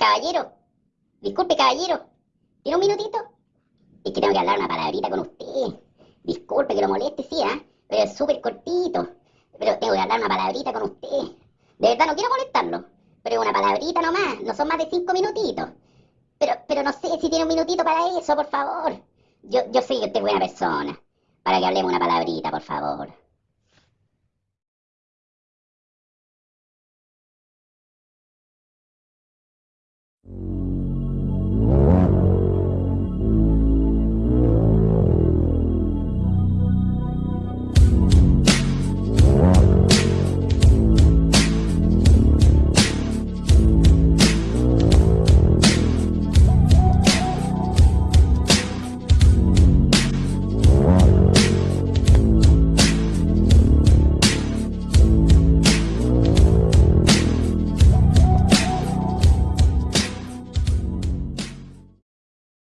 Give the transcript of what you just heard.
Caballero, disculpe, caballero, ¿tiene un minutito? Es que tengo que hablar una palabrita con usted. Disculpe que lo moleste, sí, ¿ah? Pero es súper cortito. Pero tengo que hablar una palabrita con usted. De verdad, no quiero molestarlo. Pero una palabrita nomás, no son más de cinco minutitos. Pero, pero no sé si tiene un minutito para eso, por favor. Yo, yo sé que usted es buena persona. Para que hablemos una palabrita, por favor.